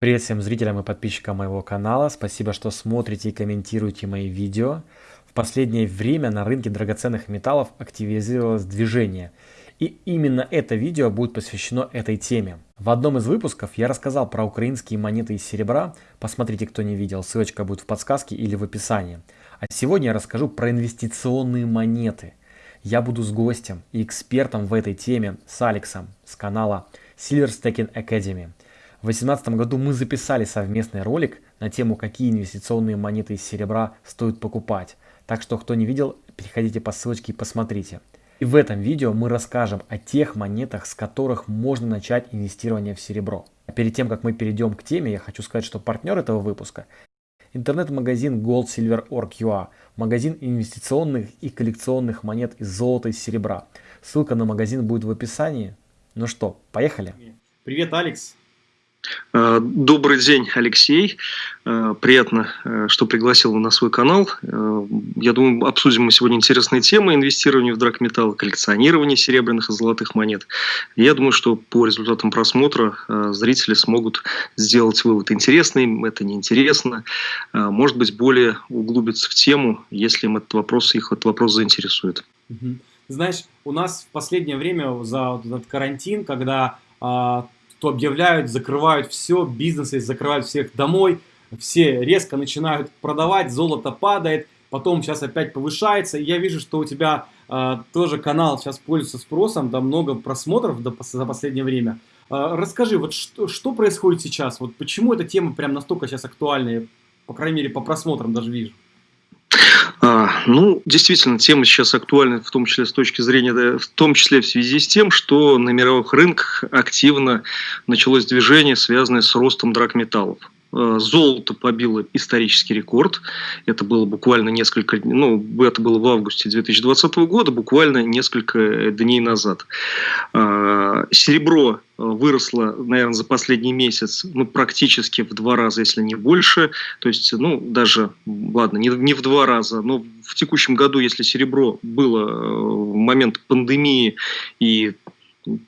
Привет всем зрителям и подписчикам моего канала. Спасибо, что смотрите и комментируете мои видео. В последнее время на рынке драгоценных металлов активизировалось движение. И именно это видео будет посвящено этой теме. В одном из выпусков я рассказал про украинские монеты из серебра. Посмотрите, кто не видел, ссылочка будет в подсказке или в описании. А сегодня я расскажу про инвестиционные монеты. Я буду с гостем и экспертом в этой теме, с Алексом, с канала Silver Staking Academy. В 2018 году мы записали совместный ролик на тему, какие инвестиционные монеты из серебра стоит покупать. Так что, кто не видел, переходите по ссылочке и посмотрите. И в этом видео мы расскажем о тех монетах, с которых можно начать инвестирование в серебро. А перед тем, как мы перейдем к теме, я хочу сказать, что партнер этого выпуска – интернет-магазин goldsilver.org.ua, магазин инвестиционных и коллекционных монет из золота и серебра. Ссылка на магазин будет в описании. Ну что, поехали? Привет, Алекс. Э, добрый день, Алексей. Э, приятно, э, что пригласил на свой канал. Я думаю, обсудим мы сегодня интересные темы инвестирования в драгметаллы, коллекционирование серебряных и золотых монет. Я думаю, что по результатам просмотра зрители смогут сделать вывод, интересно им это, неинтересно. Может быть, более углубиться в тему, если им этот вопрос, их этот вопрос заинтересует. Знаешь, у нас в последнее время за этот карантин, когда а, то объявляют, закрывают все, бизнесы закрывают всех домой, все резко начинают продавать, золото падает, потом сейчас опять повышается. И я вижу, что у тебя э, тоже канал сейчас пользуется спросом, да много просмотров до, за последнее время. Э, расскажи, вот что, что происходит сейчас? Вот почему эта тема прям настолько сейчас актуальная? По крайней мере, по просмотрам даже вижу. А, ну, действительно, тема сейчас актуальна, в том числе с точки зрения, в том числе в связи с тем, что на мировых рынках активно началось движение, связанное с ростом драгметаллов. Э, золото побило исторический рекорд. Это было буквально несколько, ну, это было в августе 2020 года, буквально несколько дней назад. Э, серебро выросло, наверное, за последний месяц, ну, практически в два раза, если не больше. То есть, ну, даже, ладно, не, не в два раза, но в текущем году, если серебро было э, в момент пандемии и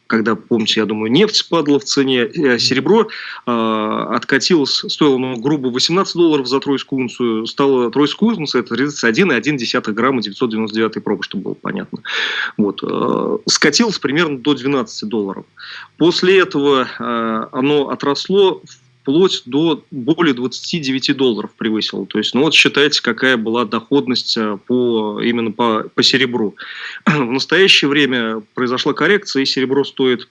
когда, помните, я думаю, нефть падала в цене, э, серебро э, откатилось, стоило, ну, грубо, 18 долларов за тройскую унцию, стало тройскую унцию, это 31,1 грамма 999 пробы, чтобы было понятно. Вот. Э, скатилось примерно до 12 долларов. После этого э, оно отросло в вплоть до более 29 долларов превысил. То есть, ну вот считайте, какая была доходность э, по, именно по, по серебру. В настоящее время произошла коррекция, и серебро стоит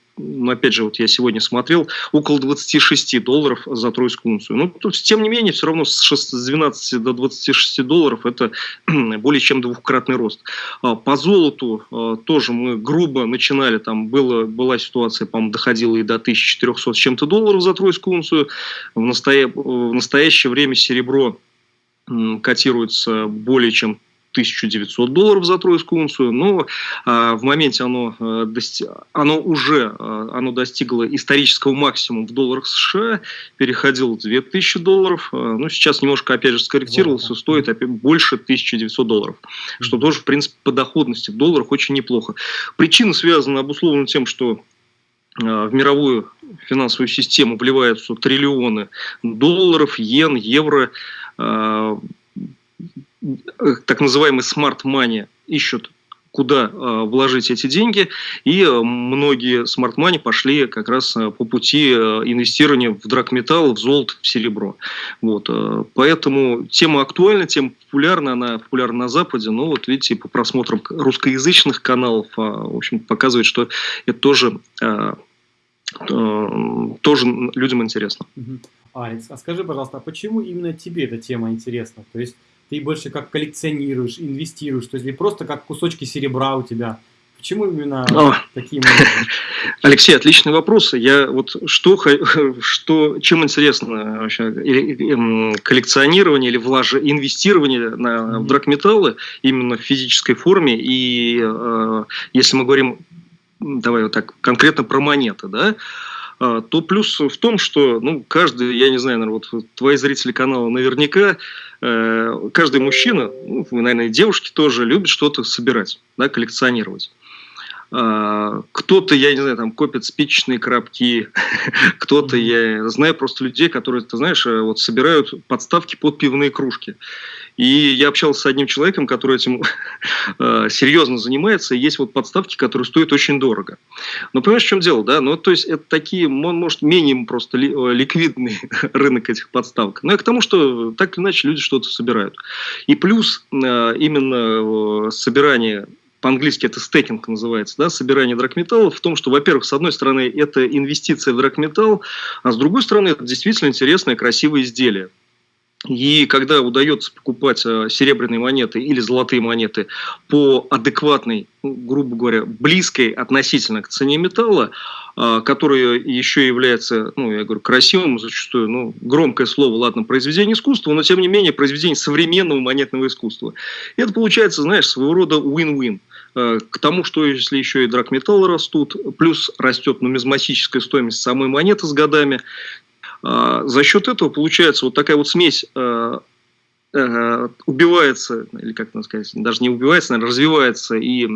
опять же, вот я сегодня смотрел, около 26 долларов за тройскую унцию. Ну, то тем не менее, все равно с 12 до 26 долларов это более чем двухкратный рост. А, по золоту а, тоже мы грубо начинали, там было, была ситуация, по-моему, доходила и до 1400 с чем-то долларов за тройскую унцию. В, настоя... в настоящее время серебро котируется более чем 1900 долларов за тройскую унцию, но а, в моменте оно, дости... оно уже а, оно достигло исторического максимума в долларах США, переходило 2000 долларов, а, ну сейчас немножко опять же скорректировался, стоит опять больше 1900 долларов, что тоже в принципе по доходности в долларах очень неплохо. Причина связана обусловлена тем, что в мировую финансовую систему вливаются триллионы долларов, йен, евро, Э, так называемый smart money ищут куда э, вложить эти деньги, и э, многие money пошли как раз э, по пути э, инвестирования в драгметалл, в золото, в серебро. Вот, поэтому тема актуальна, тема популярна, она популярна на Западе, но вот видите, по просмотрам русскоязычных каналов, э, в общем, показывает, что это тоже, э, э, тоже людям интересно. Алекс, а скажи, пожалуйста, а почему именно тебе эта тема интересна? То есть ты больше как коллекционируешь, инвестируешь, то есть или просто как кусочки серебра у тебя. Почему именно О. такие моменты? Алексей, отличный вопрос. Я вот что, что чем интересно вообще или, коллекционирование или влаж... инвестирование на, mm-hmm. в драгметаллы именно в физической форме и э, если мы говорим давай вот так конкретно про монеты, да, э, то плюс в том, что ну, каждый, я не знаю, наверное, вот твои зрители канала наверняка каждый мужчина, ну, наверное, и девушки тоже любят что-то собирать, да, коллекционировать. А, кто-то, я не знаю, там копит спичечные коробки, кто-то, я знаю просто людей, которые, ты знаешь, э, вот собирают подставки под пивные кружки. И я общался с одним человеком, который этим э, серьезно занимается, и есть вот подставки, которые стоят очень дорого. Но понимаешь, в чем дело, да? Ну, то есть, это такие, может, менее просто э, ликвидный рынок этих подставок. Но я к тому, что так или иначе люди что-то собирают. И плюс именно собирание по-английски это стейкинг называется, да, собирание драгметаллов, в том, что, во-первых, с одной стороны, это инвестиция в драгметалл, а с другой стороны, это действительно интересное, красивое изделие. И когда удается покупать э, серебряные монеты или золотые монеты по адекватной, ну, грубо говоря, близкой относительно к цене металла, э, которая еще является, ну, я говорю, красивым зачастую, ну, громкое слово, ладно, произведение искусства, но тем не менее произведение современного монетного искусства. И это получается, знаешь, своего рода win-win. Э, к тому, что если еще и драгметаллы растут, плюс растет нумизматическая стоимость самой монеты с годами, э, за счет этого получается вот такая вот смесь э, убивается, или как это сказать, даже не убивается, наверное, развивается и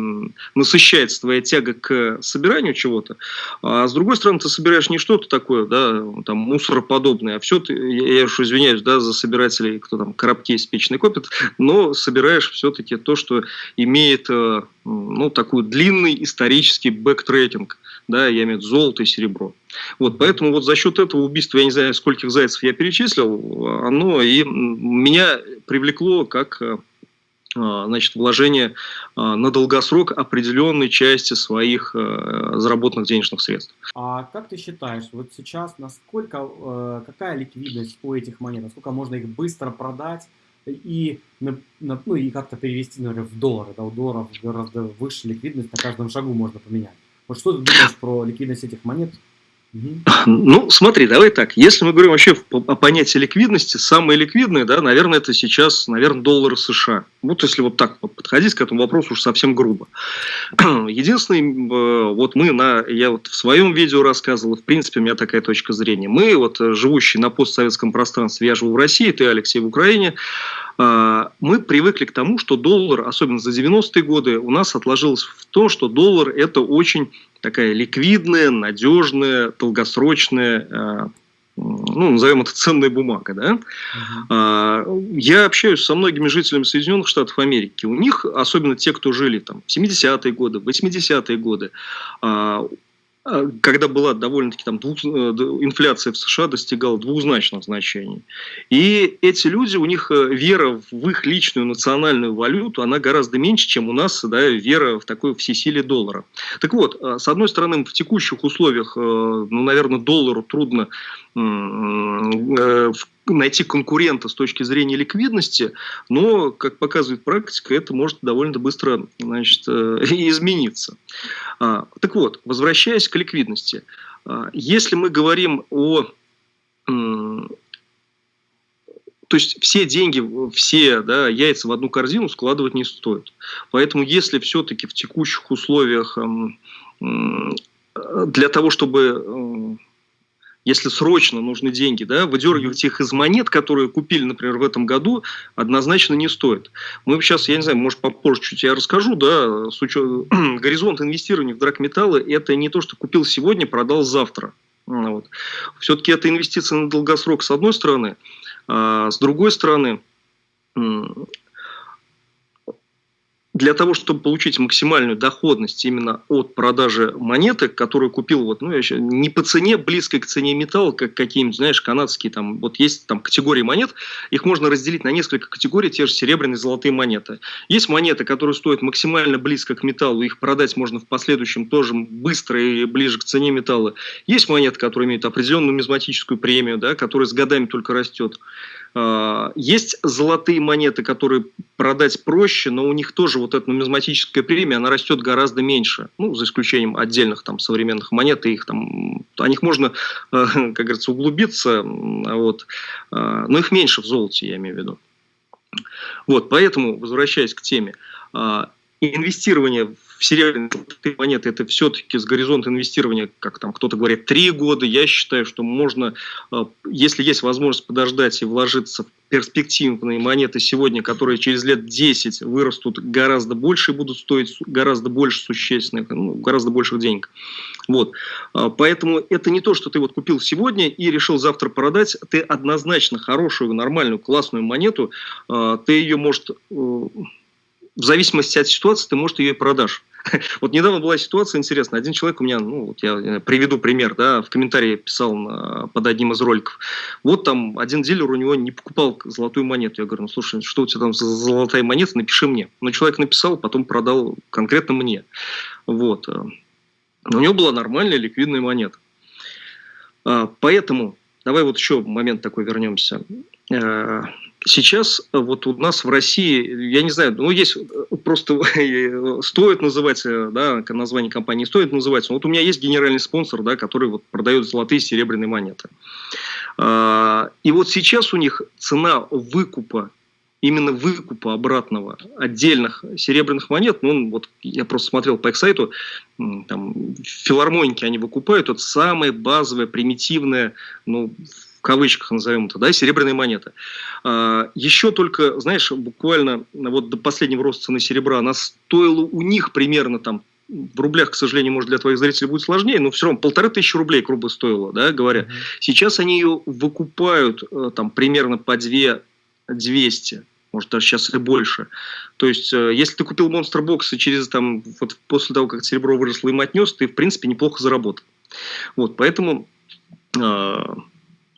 насыщается твоя тяга к собиранию чего-то. А с другой стороны, ты собираешь не что-то такое, да, там, мусороподобное, а все, ты, я уж извиняюсь, да, за собирателей, кто там коробки спичечные копит, но собираешь все-таки то, что имеет ну, такой длинный исторический backtracking, да, я имею в виду золото и серебро. Вот, поэтому вот за счет этого убийства, я не знаю, скольких зайцев я перечислил, оно и меня привлекло как э, значит, вложение э, на долгосрок определенной части своих э, заработанных денежных средств. А как ты считаешь, вот сейчас насколько, какая ликвидность у этих монет, насколько можно их быстро продать, и, ну, и как-то перевести, например, в доллары. Да, у долларов гораздо выше ликвидность, на каждом шагу можно поменять. Вот что ты думаешь про ликвидность этих монет? Ну, смотри, давай так. Если мы говорим вообще о понятии ликвидности, самое ликвидное, да, наверное, это сейчас, наверное, доллары США. Вот если вот так подходить к этому вопросу уж совсем грубо. Единственное, э, вот мы на, я вот в своем видео рассказывал, в принципе, у меня такая точка зрения. Мы, вот э, живущие на постсоветском пространстве, я живу в России, ты, Алексей, в Украине, э, мы привыкли к тому, что доллар, особенно за 90-е годы, у нас отложилось в том, что доллар это очень такая ликвидная, надежная, долгосрочная, э, ну, назовем это ценная бумага, да. Uh-huh. Я общаюсь со многими жителями Соединенных Штатов Америки. У них, особенно те, кто жили там в 70-е годы, 80-е годы, а, а, когда была довольно-таки там двух, э, инфляция в США достигала двузначных значений. И эти люди, у них э, вера в их личную национальную валюту, она гораздо меньше, чем у нас да, вера в такое всесилие доллара. Так вот, э, с одной стороны, в текущих условиях, ну, наверное, доллару трудно найти конкурента с точки зрения ликвидности, но, как показывает практика, это может довольно быстро значит, измениться. А, так вот, возвращаясь к ликвидности. А, если мы говорим о... То есть все деньги, все да, яйца в одну корзину складывать не стоит. Поэтому если все-таки в текущих условиях для того, чтобы если срочно нужны деньги, да, выдергивать их из монет, которые купили, например, в этом году, однозначно не стоит. Мы сейчас, я не знаю, может, попозже чуть я расскажу, да, с учетом, горизонт инвестирования в драгметаллы – это не то, что купил сегодня, продал завтра. Вот. Все-таки это инвестиция на долгосрок с одной стороны, а с другой стороны, для того, чтобы получить максимальную доходность именно от продажи монеты, которую купил вот, ну, еще не по цене, близкой к цене металла, как какие-нибудь, знаешь, канадские, там, вот есть там категории монет, их можно разделить на несколько категорий, те же серебряные, золотые монеты. Есть монеты, которые стоят максимально близко к металлу, их продать можно в последующем тоже быстро и ближе к цене металла. Есть монеты, которые имеют определенную нумизматическую премию, да, которая с годами только растет. А, есть золотые монеты, которые продать проще, но у них тоже вот эта нумизматическая премия, она растет гораздо меньше. Ну, за исключением отдельных там современных монет, и их там, о них можно, э, как говорится, углубиться, вот. А, но их меньше в золоте, я имею в виду. Вот, поэтому, возвращаясь к теме, а, инвестирование в серебряные монеты это все-таки с горизонта инвестирования, как там кто-то говорит, три года. Я считаю, что можно, э, если есть возможность подождать и вложиться в перспективные монеты сегодня, которые через лет 10 вырастут гораздо больше и будут стоить гораздо больше существенных, ну, гораздо больших денег. Вот. А, поэтому это не то, что ты вот купил сегодня и решил завтра продать. Ты однозначно хорошую, нормальную, классную монету, а, ты ее, может, э, в зависимости от ситуации ты, может, ее и продашь. Вот недавно была ситуация интересная. Один человек у меня, ну, вот я приведу пример, да, в комментарии писал на, под одним из роликов. Вот там один дилер у него не покупал золотую монету. Я говорю, ну, слушай, что у тебя там за золотая монета, напиши мне. Но человек написал, потом продал конкретно мне. Вот. Но у него была нормальная ликвидная монета. А, поэтому, давай вот еще момент такой вернемся. Э, сейчас вот у нас в России, я не знаю, ну есть э, просто стоит называть, э, да, название компании стоит называть. Вот у меня есть генеральный спонсор, да, который вот продает золотые и серебряные монеты. А, и вот сейчас у них цена выкупа именно выкупа обратного отдельных серебряных монет, ну, вот я просто смотрел по их сайту, там, филармоники они выкупают, это самая базовая, примитивная, ну, кавычках назовем это, да, серебряная монета. А, еще только, знаешь, буквально вот до последнего роста цены серебра, она стоила у них примерно там в рублях, к сожалению, может, для твоих зрителей будет сложнее, но все равно полторы тысячи рублей грубо стоило, да, говоря. Mm -hmm. Сейчас они ее выкупают э, там примерно по 2 200 может даже сейчас и больше. То есть, э, если ты купил Box и через там, вот после того, как серебро выросло, им отнес, ты, в принципе, неплохо заработал. Вот, поэтому э,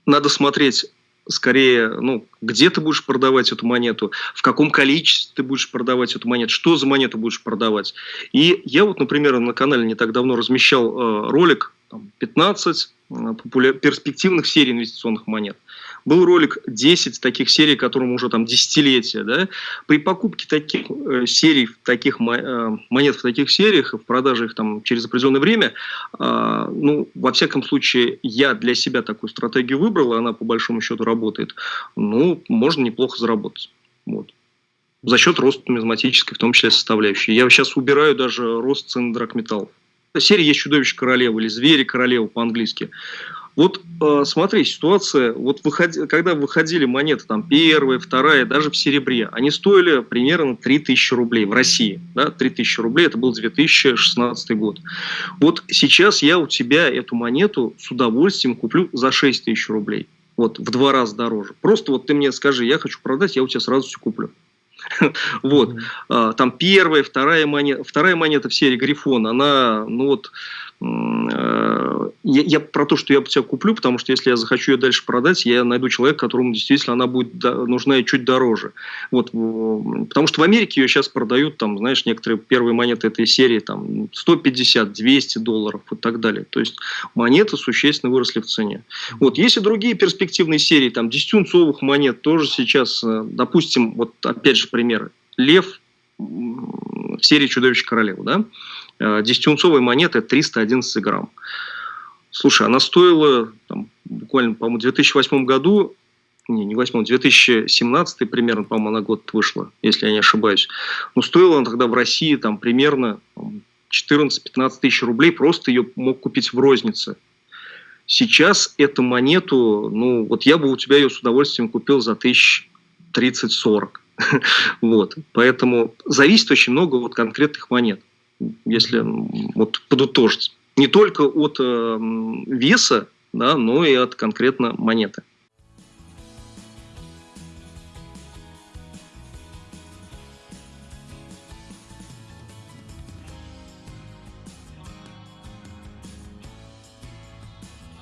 надо смотреть скорее, ну, где ты будешь продавать эту монету, в каком количестве ты будешь продавать эту монету, что за монету будешь продавать. И я вот, например, на канале не так давно размещал э, ролик, там, 15 э, перспективных серий инвестиционных монет. Был ролик 10 таких серий, которым уже там десятилетия. Да? При покупке таких э, серий, таких э, монет в таких сериях, в продаже их там через определенное время, э, ну, во всяком случае, я для себя такую стратегию выбрал, и она по большому счету работает, ну, можно неплохо заработать. Вот за счет роста нумизматической, в том числе составляющей. Я сейчас убираю даже рост цен драгметаллов. Серия есть «Чудовище королевы» или «Звери королевы» по-английски. Вот э, смотри, ситуация, вот выходи, когда выходили монеты, там, первая, вторая, даже в серебре, они стоили примерно 3000 рублей в России. Да, 3000 рублей, это был 2016 год. Вот сейчас я у тебя эту монету с удовольствием куплю за 6000 рублей. Вот, в два раза дороже. Просто вот ты мне скажи, я хочу продать, я у тебя сразу все куплю. Вот. А, там первая, вторая монета, вторая монета в серии Грифон, она, ну вот, Э, я, я про то, что я тебя куплю, потому что если я захочу ее дальше продать, я найду человека, которому действительно она будет нужна и чуть дороже. Вот, потому что в Америке ее сейчас продают, там, знаешь, некоторые первые монеты этой серии там 150, 200 долларов и так далее. То есть монеты существенно выросли в цене. Вот, есть и другие перспективные серии, там, 10 монет тоже сейчас, э, допустим, вот опять же примеры. Лев в серии «Чудовище королевы», да? 10-унцовая э, монета 311 грамм. Слушай, она стоила там, буквально, по-моему, в 2008 году, не, не 8, 2017 примерно, по-моему, она год вышла, если я не ошибаюсь. Но стоила она тогда в России там примерно 14-15 тысяч рублей, просто ее мог купить в рознице. Сейчас эту монету, ну, вот я бы у тебя ее с удовольствием купил за тысяч 30-40. вот. Поэтому зависит очень много от конкретных монет если вот подытожить. Не только от э, веса, да, но и от конкретно монеты.